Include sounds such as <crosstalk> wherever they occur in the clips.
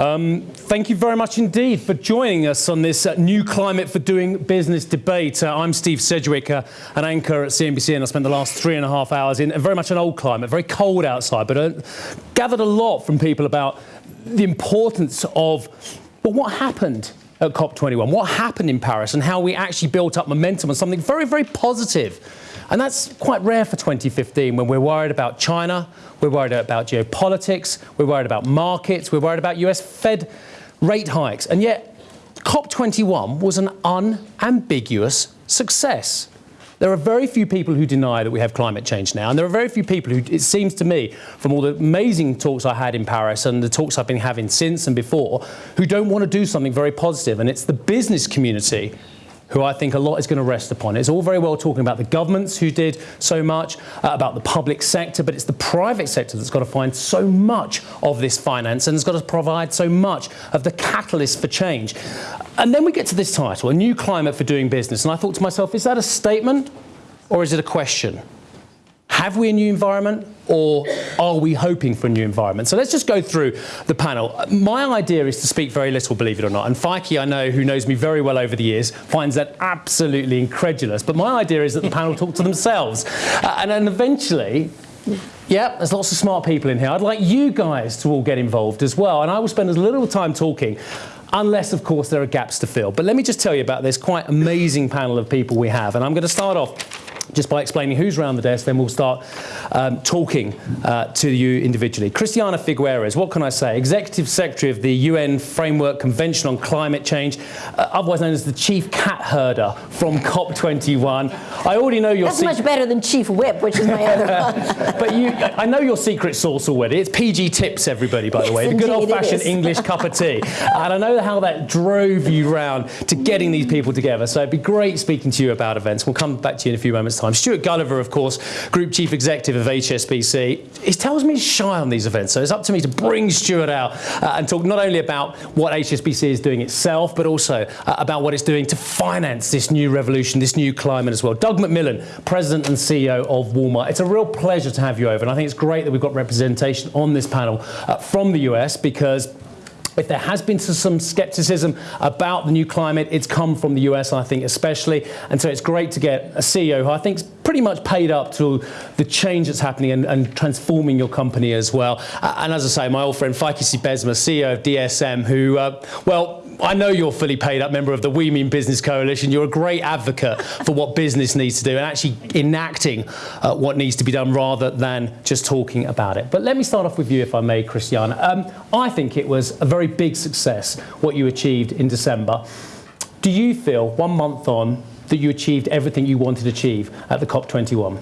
Um, thank you very much indeed for joining us on this uh, new climate for doing business debate. Uh, I'm Steve Sedgwick, uh, an anchor at CNBC, and I spent the last three and a half hours in very much an old climate, very cold outside, but uh, gathered a lot from people about the importance of well, what happened at COP21, what happened in Paris, and how we actually built up momentum on something very, very positive and that's quite rare for 2015 when we're worried about China, we're worried about geopolitics, we're worried about markets, we're worried about US Fed rate hikes. And yet, COP21 was an unambiguous success. There are very few people who deny that we have climate change now, and there are very few people who, it seems to me, from all the amazing talks I had in Paris and the talks I've been having since and before, who don't want to do something very positive. And it's the business community who I think a lot is going to rest upon. It's all very well talking about the governments who did so much, uh, about the public sector, but it's the private sector that's got to find so much of this finance and has got to provide so much of the catalyst for change. And then we get to this title, A New Climate for Doing Business. And I thought to myself, is that a statement or is it a question? Have we a new environment or are we hoping for a new environment? So let's just go through the panel. My idea is to speak very little, believe it or not. And Feike, I know, who knows me very well over the years, finds that absolutely incredulous. But my idea is that the panel talk to themselves. Uh, and then eventually, yeah, there's lots of smart people in here. I'd like you guys to all get involved as well. And I will spend as little time talking unless, of course, there are gaps to fill. But let me just tell you about this quite amazing panel of people we have. And I'm going to start off just by explaining who's around the desk, then we'll start um, talking uh, to you individually. Christiana Figueres, what can I say? Executive Secretary of the UN Framework Convention on Climate Change, uh, otherwise known as the Chief Cat Herder from COP21. I already know your That's much better than Chief Whip, which is my other <laughs> one. but you, I know your secret sauce already. It's PG Tips, everybody, by the way. Yes, the good old-fashioned English cup of tea. and I know how that drove you round to getting these people together. So it'd be great speaking to you about events. We'll come back to you in a few moments time. Stuart Gulliver, of course, Group Chief Executive of HSBC. He tells me he's shy on these events, so it's up to me to bring Stuart out uh, and talk not only about what HSBC is doing itself, but also uh, about what it's doing to finance this new revolution, this new climate as well. Doug McMillon, President and CEO of Walmart. It's a real pleasure to have you over, and I think it's great that we've got representation on this panel uh, from the US because if there has been some skepticism about the new climate, it's come from the US, I think, especially. And so it's great to get a CEO who I think is pretty much paid up to the change that's happening and, and transforming your company as well. and as I say, my old friend Feike Sijbesma, CEO of DSM, who, uh, well, I know you're a fully paid up member of the We Mean Business Coalition. You're a great advocate for what business needs to do and actually enacting uh, what needs to be done rather than just talking about it. But let me start off with you, if I may, Christiana. Um, I think it was a very big success what you achieved in December. Do you feel, one month on, that you achieved everything you wanted to achieve at the COP21?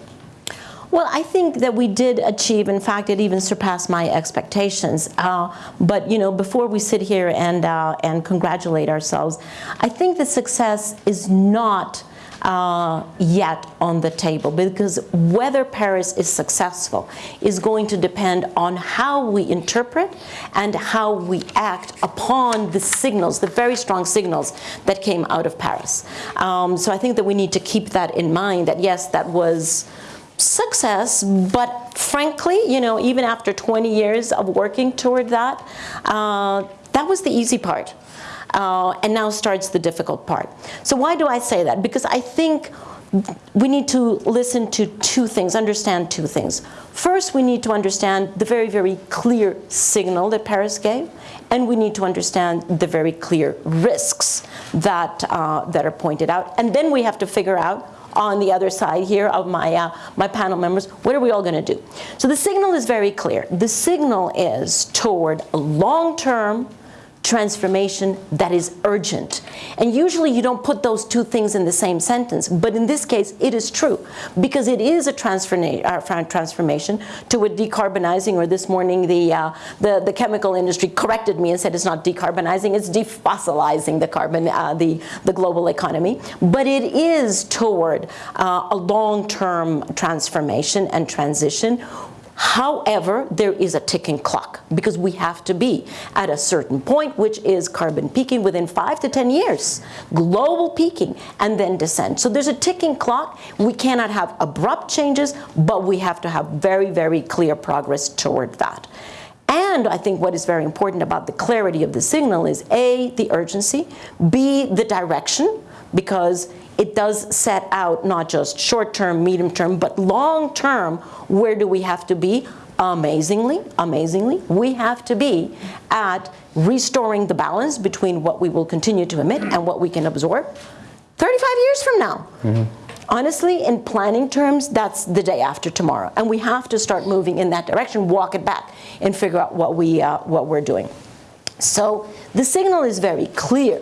Well, I think that we did achieve, in fact, it even surpassed my expectations. Uh, but, you know, before we sit here and, uh, and congratulate ourselves, I think the success is not uh, yet on the table because whether Paris is successful is going to depend on how we interpret and how we act upon the signals, the very strong signals that came out of Paris. Um, so I think that we need to keep that in mind that yes, that was success, but frankly, you know, even after 20 years of working toward that, uh, that was the easy part. Uh, and now starts the difficult part. So why do I say that? Because I think we need to listen to two things, understand two things. First, we need to understand the very, very clear signal that Paris gave, and we need to understand the very clear risks that, uh, that are pointed out. And then we have to figure out on the other side here of my, uh, my panel members, what are we all going to do? So the signal is very clear. The signal is toward a long-term transformation that is urgent. And usually you don't put those two things in the same sentence, but in this case it is true because it is a uh, transformation to a decarbonizing, or this morning the, uh, the, the, chemical industry corrected me and said it's not decarbonizing, it's defossilizing the carbon, uh, the, the global economy. But it is toward uh, a long-term transformation and transition However, there is a ticking clock because we have to be at a certain point, which is carbon peaking within five to 10 years, global peaking, and then descent. So there's a ticking clock. We cannot have abrupt changes, but we have to have very, very clear progress toward that. And I think what is very important about the clarity of the signal is A, the urgency, B, the direction, because it does set out not just short term, medium term, but long term, where do we have to be? Amazingly, amazingly, we have to be at restoring the balance between what we will continue to emit and what we can absorb 35 years from now. Mm -hmm. Honestly, in planning terms, that's the day after tomorrow. And we have to start moving in that direction, walk it back, and figure out what, we, uh, what we're doing. So the signal is very clear.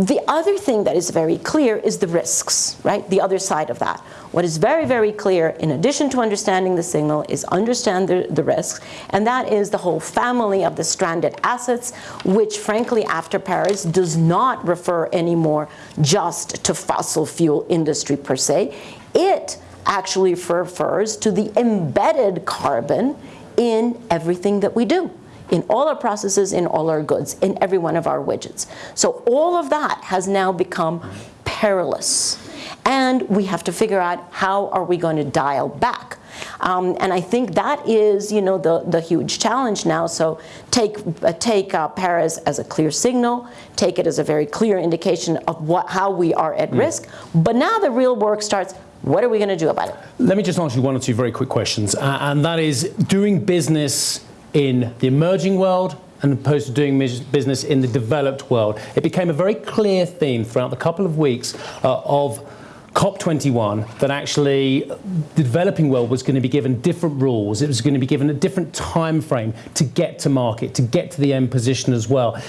The other thing that is very clear is the risks, right? The other side of that. What is very, very clear, in addition to understanding the signal, is understand the, the risks, and that is the whole family of the stranded assets, which frankly, after Paris, does not refer anymore just to fossil fuel industry per se. It actually refers to the embedded carbon in everything that we do in all our processes, in all our goods, in every one of our widgets. So all of that has now become perilous. And we have to figure out how are we going to dial back. Um, and I think that is, you know, the, the huge challenge now. So take, uh, take uh, Paris as a clear signal, take it as a very clear indication of what, how we are at mm. risk. But now the real work starts. What are we going to do about it? Let me just ask you one or two very quick questions. Uh, and that is doing business in the emerging world and opposed to doing business in the developed world. It became a very clear theme throughout the couple of weeks uh, of COP21 that actually the developing world was going to be given different rules. It was going to be given a different time frame to get to market, to get to the end position as well.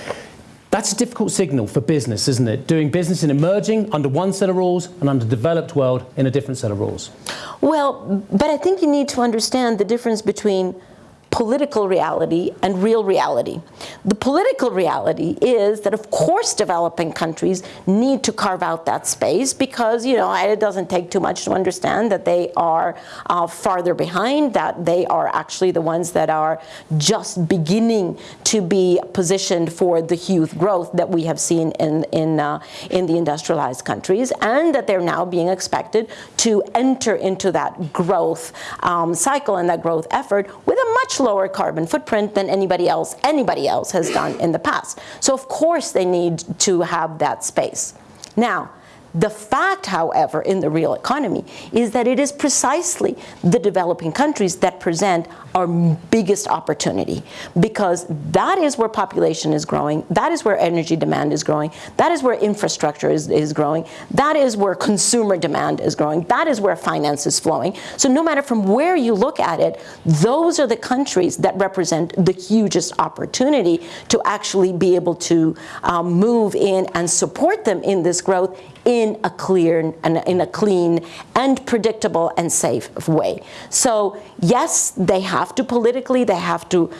That's a difficult signal for business, isn't it? Doing business in emerging under one set of rules and under developed world in a different set of rules. Well, but I think you need to understand the difference between political reality and real reality. The political reality is that of course developing countries need to carve out that space because you know it doesn't take too much to understand that they are uh, farther behind, that they are actually the ones that are just beginning to be positioned for the huge growth that we have seen in, in, uh, in the industrialized countries and that they're now being expected to enter into that growth um, cycle and that growth effort with a much lower carbon footprint than anybody else, anybody else has done in the past. So of course they need to have that space. Now, the fact, however, in the real economy is that it is precisely the developing countries that present our biggest opportunity because that is where population is growing, that is where energy demand is growing, that is where infrastructure is, is growing, that is where consumer demand is growing, that is where finance is flowing. So no matter from where you look at it, those are the countries that represent the hugest opportunity to actually be able to um, move in and support them in this growth in a clear and in a clean and predictable and safe way. So yes, they have to politically, they have to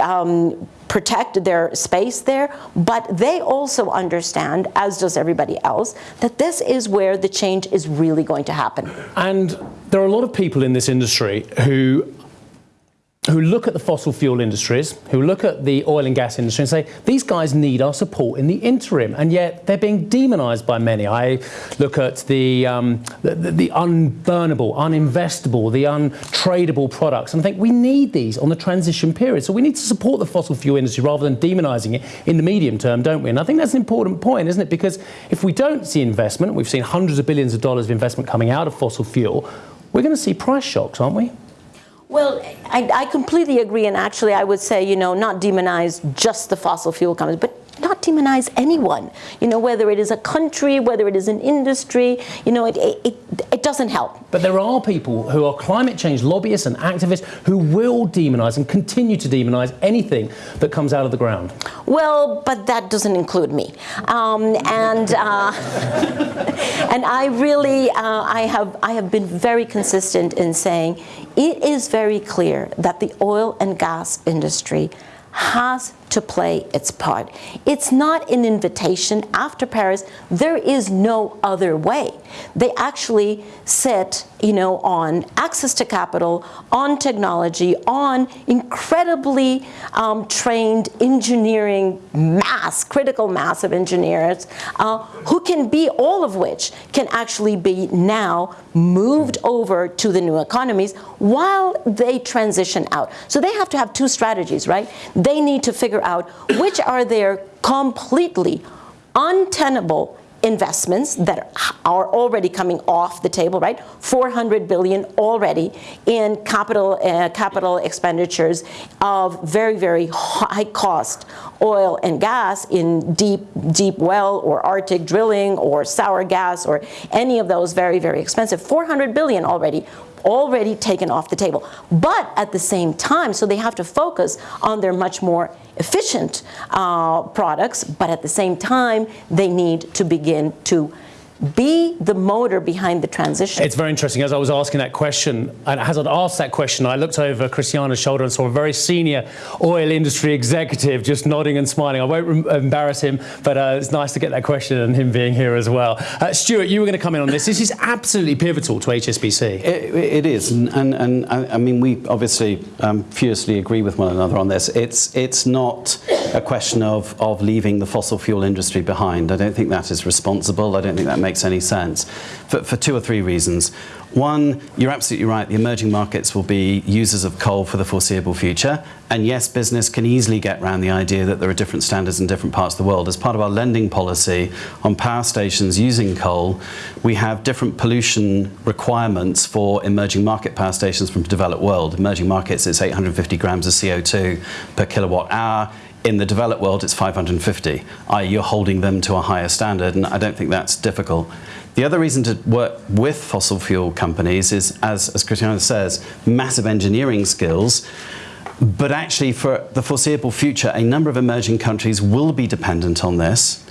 um, protect their space there, but they also understand, as does everybody else, that this is where the change is really going to happen. And there are a lot of people in this industry who who look at the fossil fuel industries, who look at the oil and gas industry and say, these guys need our support in the interim, and yet they're being demonized by many. I look at the, um, the, the, unburnable, uninvestable, the untradable products, and I think we need these on the transition period. So we need to support the fossil fuel industry rather than demonizing it in the medium term, don't we? And I think that's an important point, isn't it? Because if we don't see investment, we've seen hundreds of billions of dollars of investment coming out of fossil fuel, we're going to see price shocks, aren't we? Well, I, I, completely agree, and actually I would say, you know, not demonize just the fossil fuel companies, but not demonize anyone, you know, whether it is a country, whether it is an industry, you know, it, it, it doesn't help. But there are people who are climate change lobbyists and activists who will demonize and continue to demonize anything that comes out of the ground. Well, but that doesn't include me. Um, and, uh, <laughs> and I really, uh, I, have, I have been very consistent in saying it is very clear that the oil and gas industry has to play its part. It's not an invitation. After Paris, there is no other way. They actually sit, you know, on access to capital, on technology, on incredibly um, trained engineering mass, critical mass of engineers, uh, who can be, all of which can actually be now moved over to the new economies while they transition out. So they have to have two strategies, right? They need to figure out which are their completely untenable investments that are already coming off the table, right? 400 billion already in capital uh, capital expenditures of very very high cost oil and gas in deep deep well or Arctic drilling or sour gas or any of those very very expensive 400 billion already already taken off the table. But at the same time, so they have to focus on their much more efficient uh, products, but at the same time, they need to begin to be the motor behind the transition. It's very interesting. As I was asking that question, and as I'd asked that question, I looked over Christiana's shoulder and saw a very senior oil industry executive just nodding and smiling. I won't embarrass him, but uh, it's nice to get that question and him being here as well. Uh, Stuart, you were going to come in on this. This is absolutely pivotal to HSBC. it, it is, and, and, and I, I, mean, we obviously um, furiously agree with one another on this. It's, it's not a question of, of leaving the fossil fuel industry behind. I don't think that is responsible. I don't think that makes makes any sense for, for two or three reasons. One, you're absolutely right, the emerging markets will be users of coal for the foreseeable future. And yes, business can easily get around the idea that there are different standards in different parts of the world. As part of our lending policy on power stations using coal, we have different pollution requirements for emerging market power stations from the developed world. Emerging markets, it's 850 grams of CO2 per kilowatt hour in the developed world, it's 550, i.e. you're holding them to a higher standard, and I don't think that's difficult. The other reason to work with fossil fuel companies is, as, as Christiana says, massive engineering skills, but actually for the foreseeable future, a number of emerging countries will be dependent on this.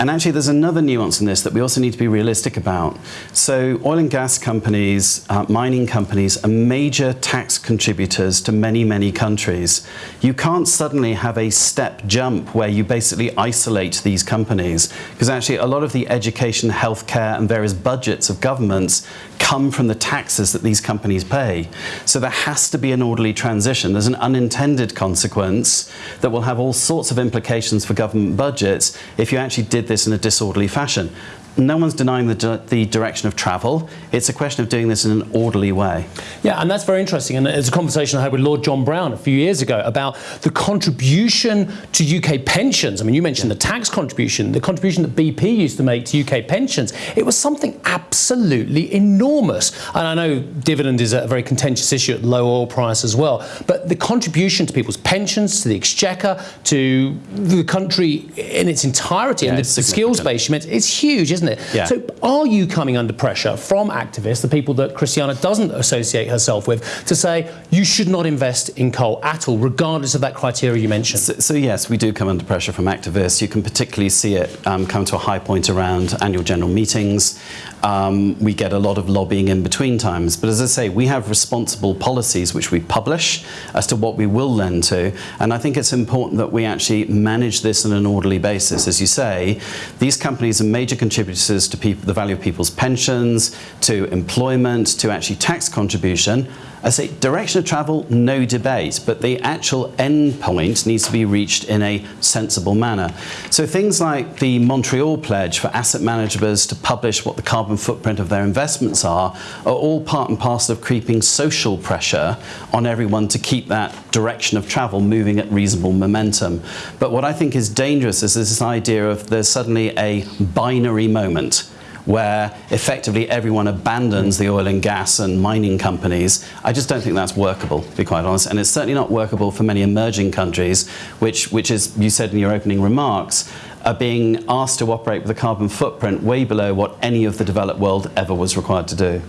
And actually, there's another nuance in this that we also need to be realistic about. So oil and gas companies, uh, mining companies are major tax contributors to many, many countries. You can't suddenly have a step jump where you basically isolate these companies, because actually a lot of the education, healthcare, and various budgets of governments come from the taxes that these companies pay. So there has to be an orderly transition. There's an unintended consequence that will have all sorts of implications for government budgets if you actually did this in a disorderly fashion no one's denying the, the direction of travel. It's a question of doing this in an orderly way. Yeah, and that's very interesting. And it's a conversation I had with Lord John Browne a few years ago about the contribution to UK pensions. I mean, you mentioned yeah. the tax contribution, the contribution that BP used to make to UK pensions. It was something absolutely enormous. And I know dividend is a very contentious issue at low oil price as well. But the contribution to people's pensions, to the exchequer, to the country in its entirety, yeah, and the, the skills base, it's huge, isn't it? Isn't it? Yeah. So are you coming under pressure from activists, the people that Christiana doesn't associate herself with, to say you should not invest in coal at all, regardless of that criteria you mentioned? So, so yes, we do come under pressure from activists. You can particularly see it um, come to a high point around annual general meetings. Um, we get a lot of lobbying in between times. But as I say, we have responsible policies which we publish as to what we will lend to. And I think it's important that we actually manage this on an orderly basis. As you say, these companies are major contributors to people, the value of people's pensions, to employment, to actually tax contribution. I say direction of travel, no debate, but the actual end point needs to be reached in a sensible manner. So things like the Montreal Pledge for asset managers to publish what the carbon footprint of their investments are, are all part and parcel of creeping social pressure on everyone to keep that direction of travel moving at reasonable momentum. But what I think is dangerous is this idea of there's suddenly a binary moment where effectively everyone abandons the oil and gas and mining companies. I just don't think that's workable, to be quite honest. And it's certainly not workable for many emerging countries, which, which is, you said in your opening remarks, are being asked to operate with a carbon footprint way below what any of the developed world ever was required to do.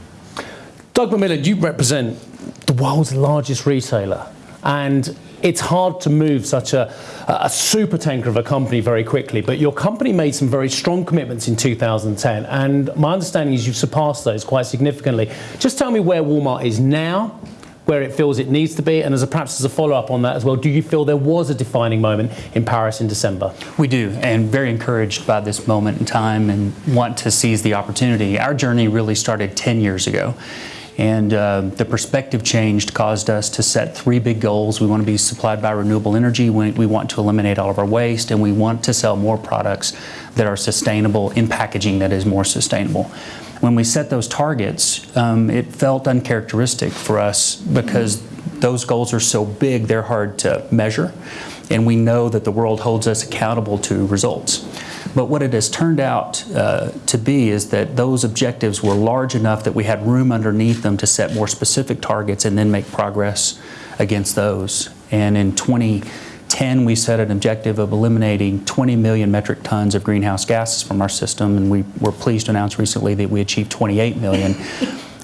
Doug McMillon, you represent the world's largest retailer. And it's hard to move such a, a super tanker of a company very quickly, but your company made some very strong commitments in 2010, and my understanding is you've surpassed those quite significantly. Just tell me where Walmart is now, where it feels it needs to be? And as a, perhaps as a follow-up on that as well, do you feel there was a defining moment in Paris in December? We do, and very encouraged by this moment in time and want to seize the opportunity. Our journey really started 10 years ago. And uh, the perspective changed caused us to set three big goals. We want to be supplied by renewable energy, we, we want to eliminate all of our waste, and we want to sell more products that are sustainable in packaging that is more sustainable. When we set those targets, um, it felt uncharacteristic for us because those goals are so big, they're hard to measure, and we know that the world holds us accountable to results. But what it has turned out uh, to be is that those objectives were large enough that we had room underneath them to set more specific targets and then make progress against those. And in 2010, we set an objective of eliminating 20 million metric tons of greenhouse gases from our system, and we were pleased to announce recently that we achieved 28 million.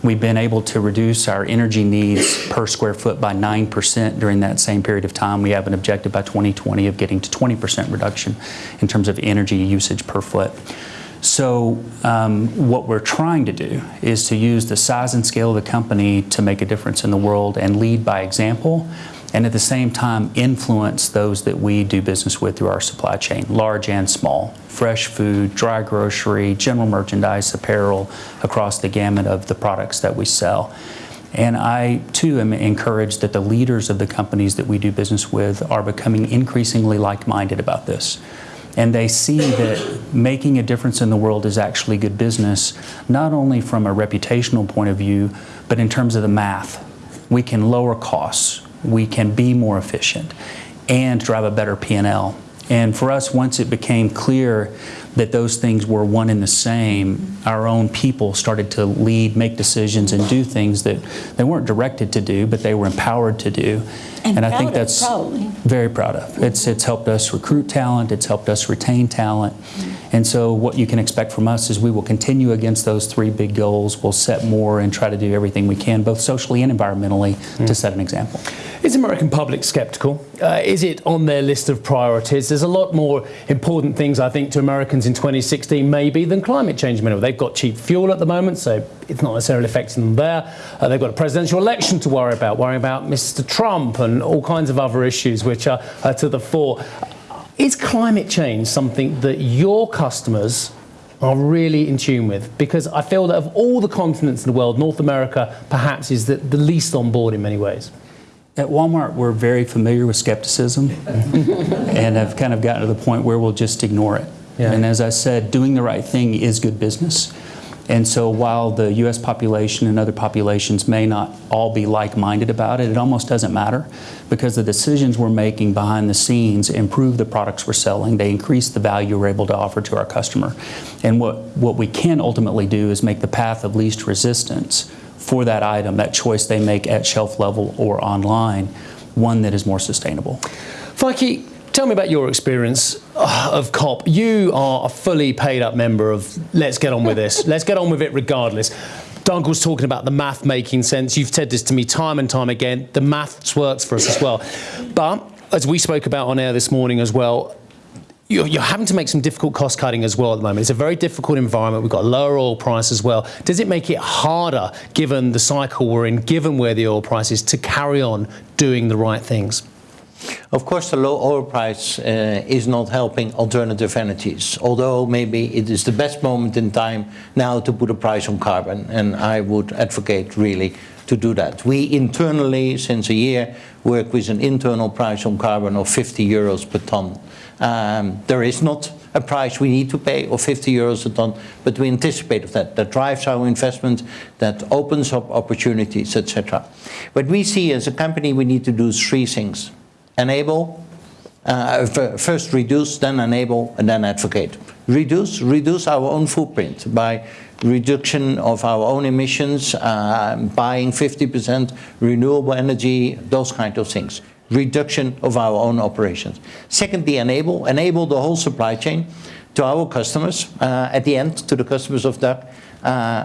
We've been able to reduce our energy needs per square foot by 9% during that same period of time. We have an objective by 2020 of getting to 20% reduction in terms of energy usage per foot. So um, what we're trying to do is to use the size and scale of the company to make a difference in the world and lead by example and at the same time influence those that we do business with through our supply chain, large and small, fresh food, dry grocery, general merchandise, apparel, across the gamut of the products that we sell. And I too am encouraged that the leaders of the companies that we do business with are becoming increasingly like-minded about this. And they see that making a difference in the world is actually good business, not only from a reputational point of view, but in terms of the math. We can lower costs, we can be more efficient and drive a better P&L. And for us, once it became clear that those things were one and the same, our own people started to lead, make decisions, and do things that they weren't directed to do, but they were empowered to do. And, I think proud of, that's probably. very proud of. It's it's helped us recruit talent. It's helped us retain talent. And so what you can expect from us is we will continue against those three big goals. We'll set more and try to do everything we can, both socially and environmentally, to mm. set an example. Is the American public sceptical? Uh, is it on their list of priorities? There's a lot more important things, I think, to Americans in 2016 maybe than climate change. They've got cheap fuel at the moment, so it's not necessarily affecting them there. Uh, they've got a presidential election to worry about, worrying about Mr. Trump and all kinds of other issues which are to the fore. Is climate change something that your customers are really in tune with? Because I feel that of all the continents in the world, North America perhaps is the, the least on board in many ways. At Walmart, we're very familiar with skepticism <laughs> and have kind of gotten to the point where we'll just ignore it. Yeah. And as I said, doing the right thing is good business. And so while the US population and other populations may not all be like-minded about it, it almost doesn't matter because the decisions we're making behind the scenes improve the products we're selling. They increase the value we're able to offer to our customer. And what, what we can ultimately do is make the path of least resistance for that item, that choice they make at shelf level or online, one that is more sustainable. Feike, tell me about your experience uh, of COP. You are a fully paid up member of Let's Get On With This. <laughs> Let's get on with it regardless. Was talking about the math making sense. You've said this to me time and time again. The maths works for us as well. But as we spoke about on air this morning as well, you're, you're, having to make some difficult cost cutting as well at the moment. It's a very difficult environment. We've got lower oil price as well. Does it make it harder, given the cycle we're in, given where the oil price is, to carry on doing the right things? Of course, the low oil price uh, is not helping alternative energies, although maybe it is the best moment in time now to put a price on carbon, and I would advocate really to do that. We internally, since a year, work with an internal price on carbon of 50 euros per ton. Um, there is not a price we need to pay of 50 euros a ton, but we anticipate of that. That drives our investment, that opens up opportunities, etc. What we see as a company, we need to do three things. Enable, uh, first reduce, then enable, and then advocate. Reduce, reduce our own footprint by reduction of our own emissions, uh, buying 50% renewable energy, those kind of things reduction of our own operations. Secondly, enable, enable the whole supply chain to our customers, uh, at the end, to the customers of uh,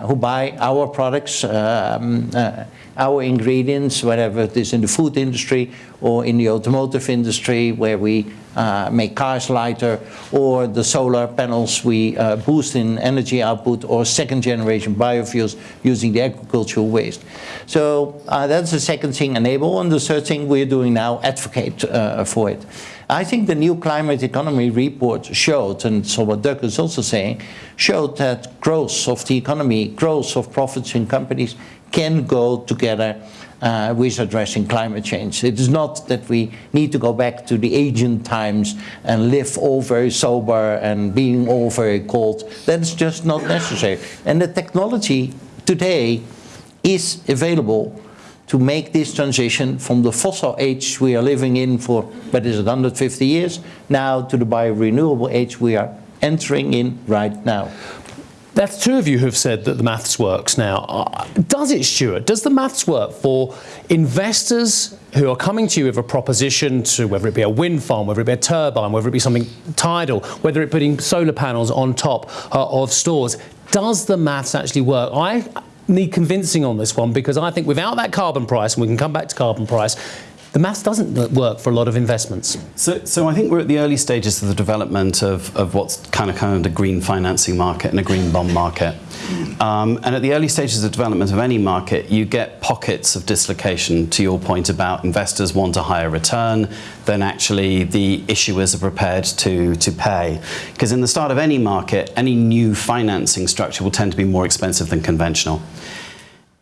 who buy our products, um, uh, our ingredients, whatever it is in the food industry or in the automotive industry where we uh, make cars lighter, or the solar panels we uh, boost in energy output, or second generation biofuels using the agricultural waste. So uh, that's the second thing, enable, and the third thing we're doing now, advocate uh, for it. I think the new climate economy report showed, and so what Doug is also saying, showed that growth of the economy, growth of profits in companies can go together uh, with addressing climate change. It is not that we need to go back to the ancient times and live all very sober and being all very cold. That's just not necessary. And the technology today is available to make this transition from the fossil age we are living in for, what is it, 150 years, now to the biorenewable age we are entering in right now. That's two of you who've said that the maths works now. Uh, does it, Stuart? Does the maths work for investors who are coming to you with a proposition to whether it be a wind farm, whether it be a turbine, whether it be something tidal, whether it putting solar panels on top uh, of stores? Does the maths actually work? I need convincing on this one because I think without that carbon price, and we can come back to carbon price, the maths doesn't work for a lot of investments. So, so I think we're at the early stages of the development of, of what's kind of kind of the green financing market and a green bond market. Um, and at the early stages of development of any market, you get pockets of dislocation to your point about investors want a higher return than actually the issuers are prepared to, to pay. Because in the start of any market, any new financing structure will tend to be more expensive than conventional.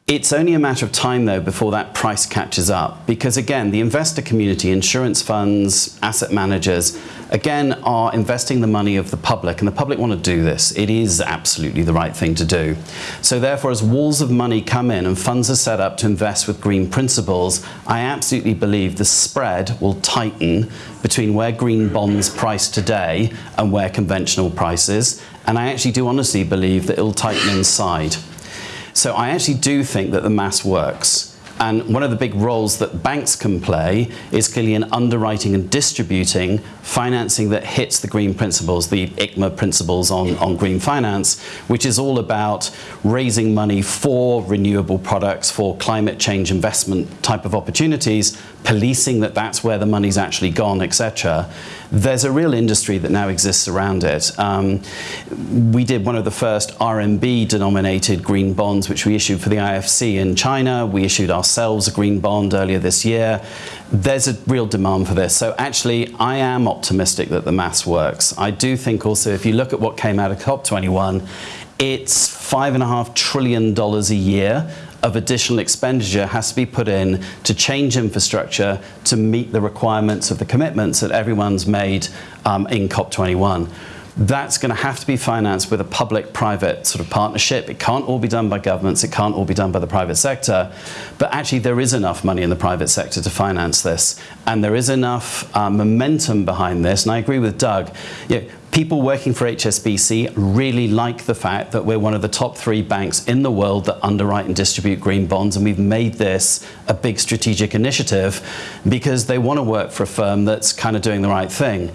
It's only a matter of time, though, before that price catches up. Because again, the investor community, insurance funds, asset managers, again, are investing the money of the public, and the public want to do this. It is absolutely the right thing to do. So therefore, as walls of money come in and funds are set up to invest with green principles, I absolutely believe the spread will tighten between where green bonds price today and where conventional prices. And I actually do honestly believe that it'll tighten inside. So I actually do think that the mass works. And one of the big roles that banks can play is clearly in underwriting and distributing financing that hits the green principles, the ICMA principles on, on green finance, which is all about raising money for renewable products, for climate change investment type of opportunities, policing that that's where the money's actually gone, etc there's a real industry that now exists around it. Um, we did one of the first RMB denominated green bonds, which we issued for the IFC in China. We issued ourselves a green bond earlier this year. There's a real demand for this. So actually, I am optimistic that the maths works. I do think also, if you look at what came out of COP21, it's five and a half trillion dollars a year of additional expenditure has to be put in to change infrastructure to meet the requirements of the commitments that everyone's made um, in COP21 that's going to have to be financed with a public-private sort of partnership. It can't all be done by governments. It can't all be done by the private sector. But actually, there is enough money in the private sector to finance this. And there is enough uh, momentum behind this. And I agree with Doug. You know, people working for HSBC really like the fact that we're one of the top three banks in the world that underwrite and distribute green bonds, and we've made this a big strategic initiative because they want to work for a firm that's kind of doing the right thing.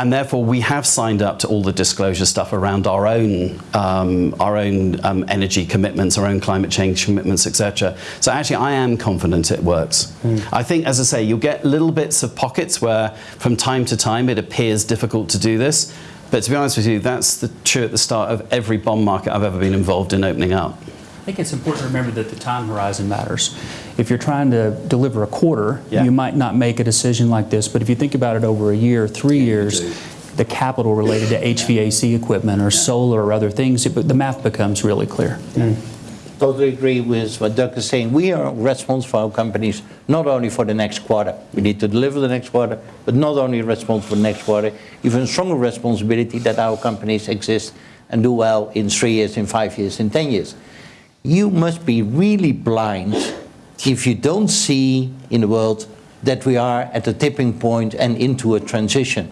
And therefore, we have signed up to all the disclosure stuff around our own, um, our own um, energy commitments, our own climate change commitments, etc. So actually, I am confident it works. Mm. I think, as I say, you'll get little bits of pockets where, from time to time, it appears difficult to do this. But to be honest with you, that's the, true at the start of every bond market I've ever been involved in opening up. I think it's important to remember that the time horizon matters. If you're trying to deliver a quarter, yeah. you might not make a decision like this, but if you think about it over a year, three yeah, years, the capital related to HVAC equipment or solar or other things, it, the math becomes really clear. Mm. Totally agree with what Doug is saying. We are responsible for our companies not only for the next quarter. We need to deliver the next quarter, but not only responsible for the next quarter, even stronger responsibility that our companies exist and do well in three years, in five years, in 10 years you must be really blind if you don't see in the world that we are at a tipping point and into a transition.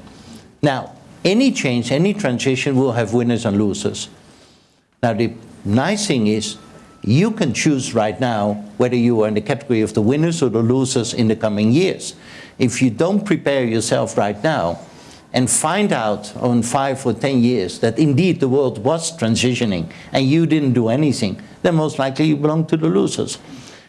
Now, any change, any transition will have winners and losers. Now, the nice thing is you can choose right now whether you are in the category of the winners or the losers in the coming years. If you don't prepare yourself right now, and find out on five or 10 years that indeed the world was transitioning and you didn't do anything, then most likely you belong to the losers.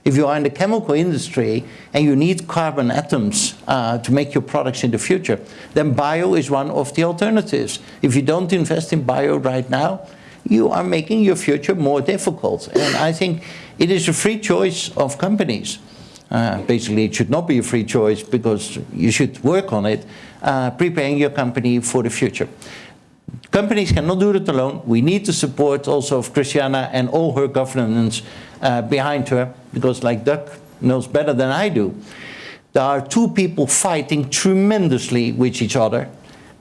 If you are in the chemical industry and you need carbon atoms uh, to make your products in the future, then bio is one of the alternatives. If you don't invest in bio right now, you are making your future more difficult. And I think it is a free choice of companies. Uh, basically, it should not be a free choice because you should work on it, uh, preparing your company for the future. Companies cannot do it alone. We need the support also of Christiana and all her governance uh, behind her, because like Doug knows better than I do, there are two people fighting tremendously with each other,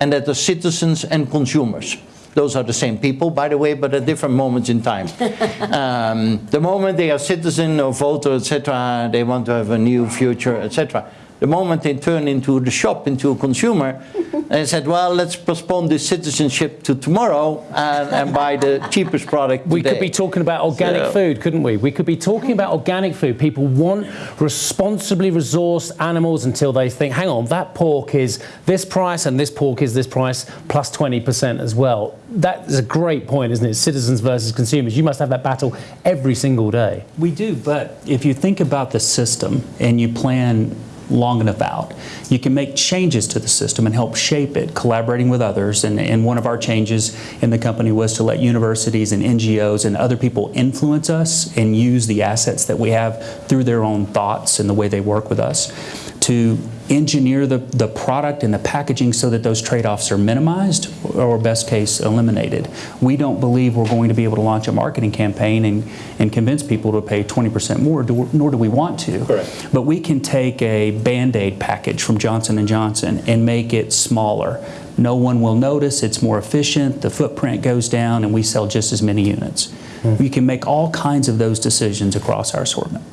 and that are citizens and consumers. Those are the same people, by the way, but at different moments in time. <laughs> um, the moment they are citizen or voter, etc., they want to have a new future, etc. The moment they turn into the shop, into a consumer, they said, well, let's postpone this citizenship to tomorrow and, and buy the cheapest product We could be talking about organic So- food, couldn't we? We could be talking about organic food. People want responsibly resourced animals until they think, hang on, that pork is this price and this pork is this price plus 20% as well. That is a great point, isn't it? Citizens versus consumers. You must have that battle every single day. We do, but if you think about the system and you plan long enough out, you can make changes to the system and help shape it, collaborating with others. And, and one of our changes in the company was to let universities and NGOs and other people influence us and use the assets that we have through their own thoughts and the way they work with us to engineer the, the product and the packaging so that those trade-offs are minimized or best case eliminated. We don't believe we're going to be able to launch a marketing campaign and, and convince people to pay 20% more, do- nor do we want to. Correct. But we can take a Band-Aid package from Johnson & Johnson and make it smaller. No one will notice, it's more efficient, the footprint goes down, and we sell just as many units. Hmm. We can make all kinds of those decisions across our assortment.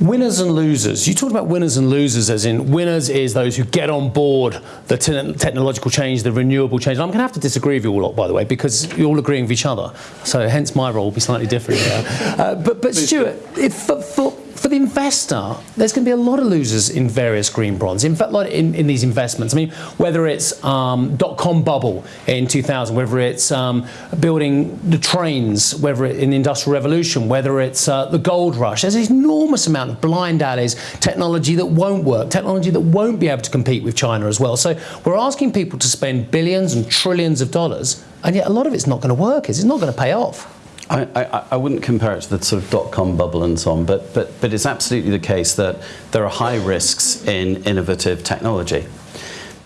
Winners and losers. You talked about winners and losers, as in winners is those who get on board the te- technological change, the renewable change. I'm going to have to disagree with you all lot, by the way, because you're all agreeing with each other. So hence my role will be slightly different. Uh, but, but Stuart, if, for, for, for the investor, there's going to be a lot of losers in various green bonds. In fact, in, in these investments, I mean, whether it's um, dot-com bubble in 2000, whether it's um, building the trains, whether it, in the Industrial Revolution, whether it's uh, the gold rush, there's an enormous amount of blind alleys, technology that won't work, technology that won't be able to compete with China as well. So we're asking people to spend billions and trillions of dollars, and yet a lot of it's not going to work. Is it's not going to pay off. I, I, I wouldn't compare it to the sort of dot-com bubble and so on, but, but, but it's absolutely the case that there are high risks in innovative technology.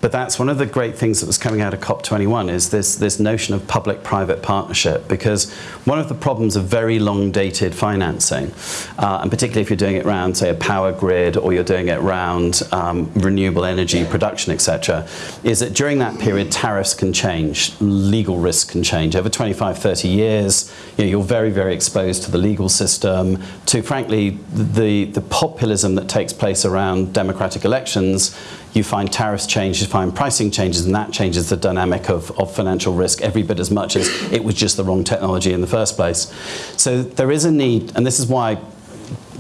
But that's one of the great things that was coming out of COP21 is this, this notion of public-private partnership because one of the problems of very long-dated financing, uh, and particularly if you're doing it around, say, a power grid or you're doing it around um, renewable energy production, etc., is that during that period tariffs can change, legal risks can change. Over 25, 30 years, you know, you're very, very exposed to the legal system, to frankly the, the populism that takes place around democratic elections you find tariffs change, you find pricing changes, and that changes the dynamic of, of financial risk every bit as much as it was just the wrong technology in the first place. So there is a need, and this is why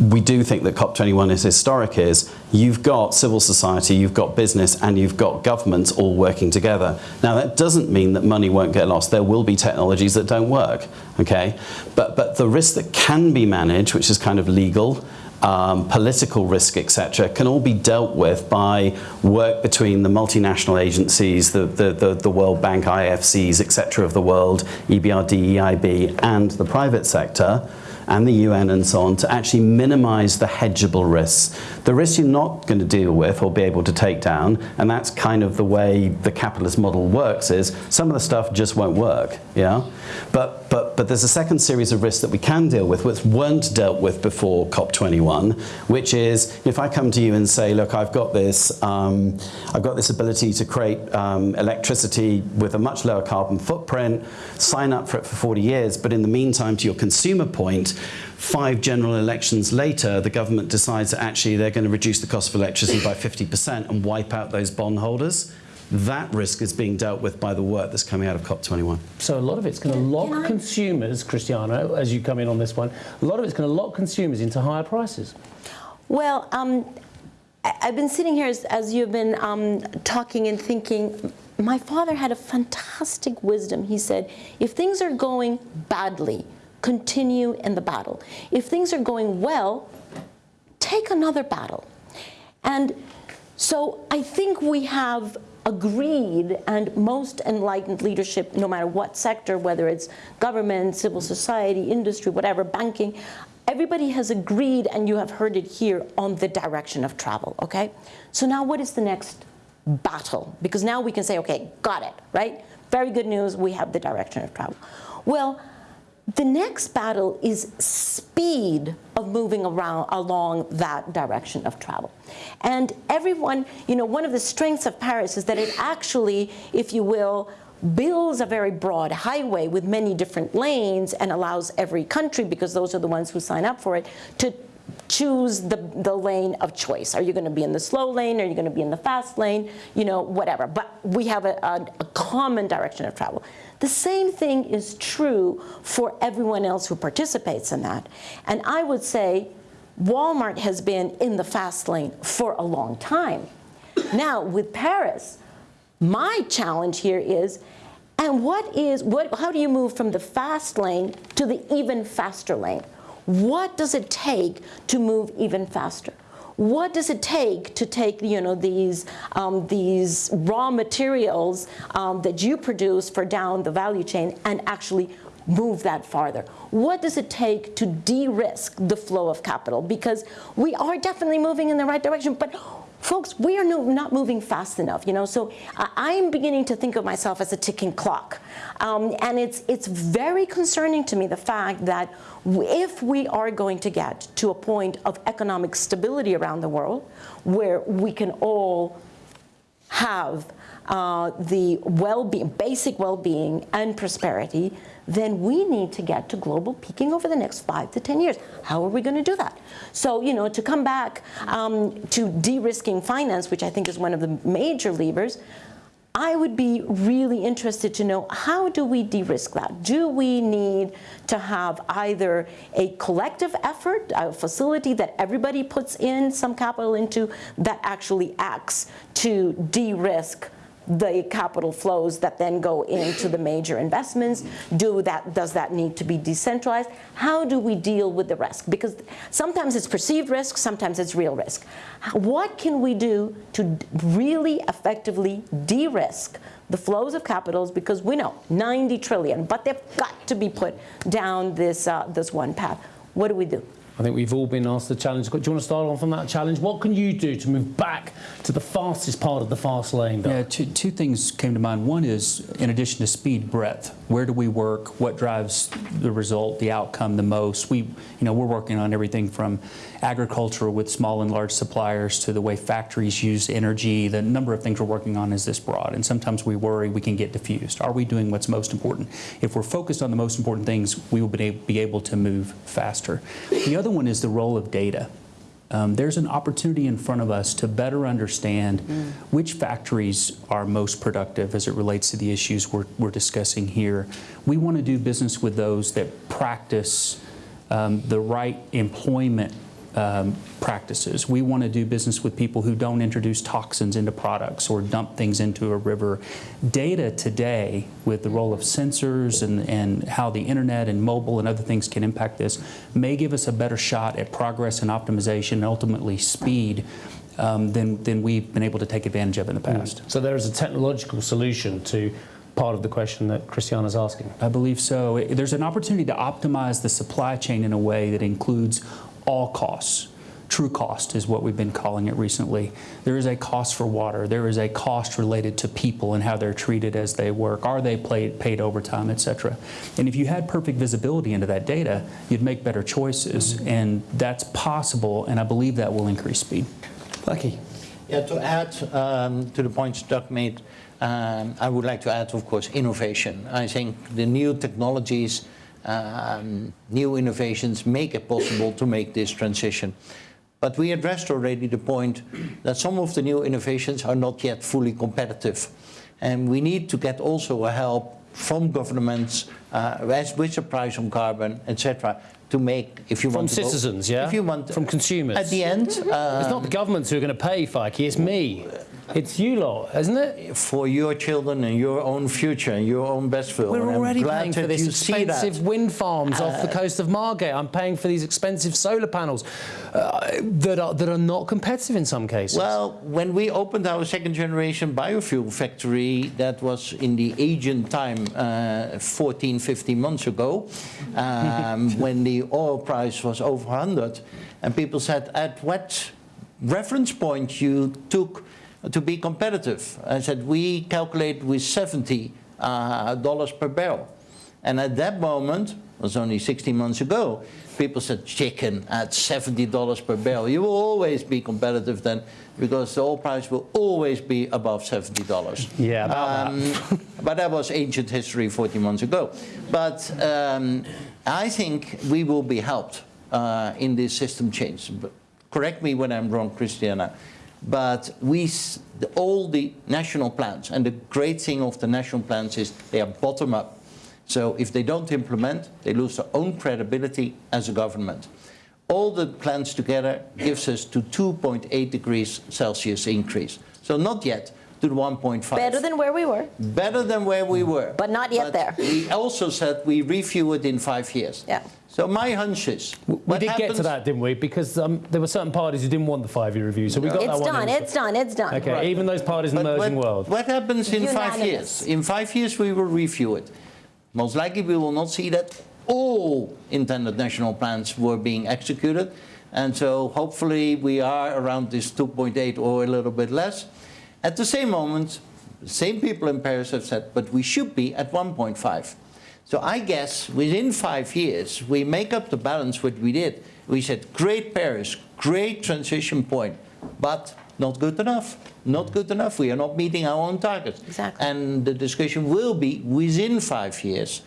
we do think that COP21 is historic is you've got civil society, you've got business, and you've got governments all working together. Now that doesn't mean that money won't get lost. There will be technologies that don't work, okay? But, but the risk that can be managed, which is kind of legal, um, political risk, etc., can all be dealt with by work between the multinational agencies, the, the, the, the World Bank, IFCs, etc. of the world, EBRD, EIB, and the private sector and the UN and so on to actually minimize the hedgeable risks. The risks you're not going to deal with or be able to take down, and that's kind of the way the capitalist model works, is some of the stuff just won't work, yeah? But, but, but there's a second series of risks that we can deal with, which weren't dealt with before COP21, which is if I come to you and say, look, I've got this, um, I've got this ability to create um, electricity with a much lower carbon footprint, sign up for it for 40 years, but in the meantime, to your consumer point, five general elections later, the government decides that actually they're going to reduce the cost of electricity by 50% and wipe out those bondholders. That risk is being dealt with by the work that's coming out of COP21. So a lot of it's going to lock I- consumers, Christiana, as you come in on this one, a lot of it's going to lock consumers into higher prices. Well, um, I- I've been sitting here as, as you've been um, talking and thinking. My father had a fantastic wisdom. He said, if things are going badly, continue in the battle. If things are going well, take another battle. And so I think we have agreed, and most enlightened leadership, no matter what sector, whether it's government, civil society, industry, whatever, banking, everybody has agreed, and you have heard it here, on the direction of travel, okay? So now what is the next battle? Because now we can say, okay, got it, right? Very good news, we have the direction of travel. Well, the next battle is speed of moving around along that direction of travel. And everyone, you know, one of the strengths of Paris is that it actually, if you will, builds a very broad highway with many different lanes and allows every country, because those are the ones who sign up for it, to choose the, the lane of choice. Are you going to be in the slow lane? Are you going to be in the fast lane? You know, whatever. But we have a, a, a common direction of travel. The same thing is true for everyone else who participates in that. And I would say Walmart has been in the fast lane for a long time. Now, with Paris, my challenge here is, and what is, what, how do you move from the fast lane to the even faster lane? What does it take to move even faster? What does it take to take, you know, these, um, these raw materials um, that you produce for down the value chain and actually move that farther? What does it take to de-risk the flow of capital? Because we are definitely moving in the right direction, but folks, we are no, not moving fast enough, you know, so I am beginning to think of myself as a ticking clock. Um, and it's, it's very concerning to me the fact that if we are going to get to a point of economic stability around the world, where we can all have uh, the well-being, basic well-being and prosperity, then we need to get to global peaking over the next five to 10 years. How are we going to do that? So, you know, to come back um, to de-risking finance, which I think is one of the major levers, I would be really interested to know how do we de-risk that? Do we need to have either a collective effort, a facility that everybody puts in some capital into that actually acts to de-risk the capital flows that then go into the major investments? Do that, does that need to be decentralized? How do we deal with the risk? Because sometimes it's perceived risk, sometimes it's real risk. What can we do to really effectively de-risk the flows of capitals? Because we know 90 trillion, but they've got to be put down this, uh, this one path. What do we do? I think we've all been asked the challenge. Do you want to start off on that challenge? What can you do to move back to the fastest part of the fast lane? Yeah, two, two things came to mind. One is, in addition to speed, breadth. Where do we work? What drives the result, the outcome the most? We, you know, we're working on everything from agriculture with small and large suppliers to the way factories use energy. The number of things we're working on is this broad, and sometimes we worry we can get diffused. Are we doing what's most important? If we're focused on the most important things, we will be able to move faster. The other one is the role of data. Um, there's an opportunity in front of us to better understand mm. which factories are most productive as it relates to the issues we're, we're discussing here. We want to do business with those that practice um, the right employment um, practices. We want to do business with people who don't introduce toxins into products or dump things into a river. Data today, with the role of sensors and, and how the internet and mobile and other things can impact this, may give us a better shot at progress and optimization and ultimately speed um, than, than we've been able to take advantage of in the past. So there is a technological solution to part of the question that Christiana's asking. I believe so. There's an opportunity to optimize the supply chain in a way that includes all costs. True cost is what we've been calling it recently. There is a cost for water. There is a cost related to people and how they're treated as they work. Are they paid, paid overtime, et cetera? And if you had perfect visibility into that data, you'd make better choices. Mm -hmm. And that's possible, and I believe that will increase speed. Lucky. Yeah, to add um, to the points Doug made, um, I would like to add, of course, innovation. I think the new technologies um, new innovations make it possible to make this transition. But we addressed already the point that some of the new innovations are not yet fully competitive. And we need to get also a help from governments uh, as with the price on carbon, etc., to make if you From want to go- citizens, yeah? If you want From consumers. At the end, uh, It's not the governments who are going to pay, Feike, it's me. It's you lot, isn't it? for your children and your own future and your own best film. We're already paying for that this you see that. Uh, expensive wind farms off the coast of Margate. I'm paying for these expensive solar panels uh, that, are, that are not competitive in some cases. Well, when we opened our second generation biofuel factory, that was in the Asian time, uh, 14, 15 months ago, um, <laughs> when the oil price was over 100, and people said, at what reference point you took to be competitive? I said, we calculate with 70 uh, dollars per barrel. And at that moment, it was only 16 months ago, people said chicken at $70 per barrel. You will always be competitive then because the oil price will always be above $70. Yeah, Um, but that was ancient history 40 months ago. But um, I think we will be helped uh, in this system change. But correct me when I'm wrong, Christiana. But we, the- all the national plans, and the great thing of the national plans is they are bottom up. So if they don't implement, they lose their own credibility as a government. All the plans together gives us to 2.8 degrees Celsius increase. So not yet to the 1.5. Better than where we were. Better than where we were. But not yet there. We also said we review it in five years. Yeah. So my hunch is. we what did get to that, didn't we? Because um, there were certain parties who didn't want the five-year review, so we got that It's one. done, it's done, it's done. Okay, Right. even those parties in the But emerging what, world. What happens in five years? In five years we will review it. Most likely we will not see that all intended national plans were being executed. And so hopefully we are around this 2.8 or a little bit less. At the same moment, the same people in Paris have said, but we should be at 1.5. So I guess within five years, we make up the balance what we did. We said, great Paris, great transition point, but not good enough. Not good enough. We are not meeting our own targets. Exactly. And the discussion will be within five years.